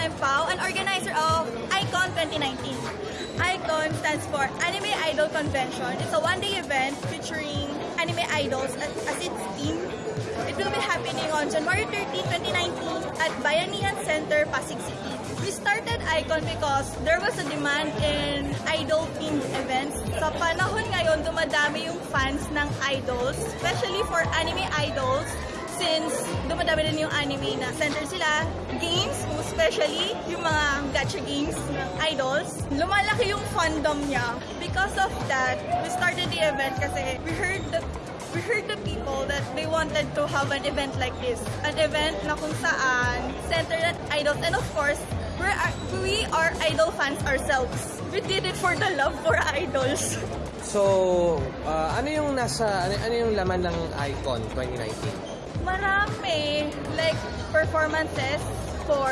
I'm Pao, an organizer of ICON 2019. ICON stands for Anime Idol Convention. It's a one-day event featuring anime idols as, as its theme. It will be happening on January 13, 2019 at Bayanihan Center, Pasig City. We started ICON because there was a demand in idol-themed events. Sa panahon ngayon, dumadami yung fans ng idols, especially for anime idols since dumadami din yung anime na center sila. Games, especially yung mga gacha games ng idols. Lumalaki yung fandom niya. Because of that, we started the event kasi we heard the we heard the people that they wanted to have an event like this. An event na kung saan centered at idols. And of course, we're, we are idol fans ourselves. We did it for the love for idols. So, ah, ano yung nasa, ano, ano yung laman ng Icon 2019? Marami. Like, performances for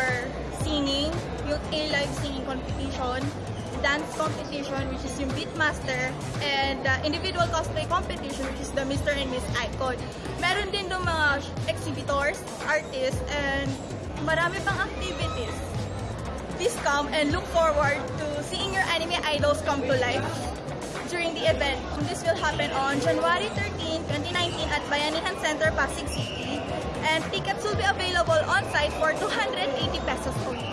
singing, yung A-Live singing competition, dance competition, which is yung Beatmaster, and uh, individual cosplay competition, which is the Mr. and Miss Icon. Meron din doon mga exhibitors, artists, and marami pang activities. Please come and look forward to seeing your anime idols come to life during the event. This will happen on January 13, 2019 at Bayanihan Center, Pasig City. And tickets will be available on site for 280 pesos only.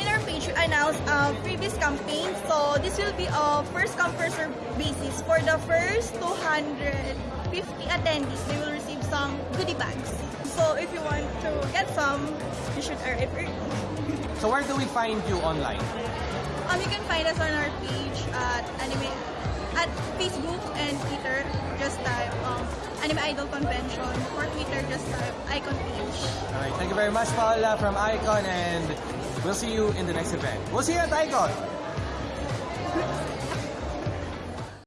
In our page, we announced a previous campaign. So this will be a first come first served basis. For the first 250 attendees, they will receive some goodie bags. So if you want to get some, you should arrive early. So, where do we find you online? Um, you can find us on our page at anime at Facebook and Twitter. Just type Anime Idol Convention for Twitter, just uh, Icon page. Alright, thank you very much, Paula from Icon, and we'll see you in the next event. We'll see you at Icon!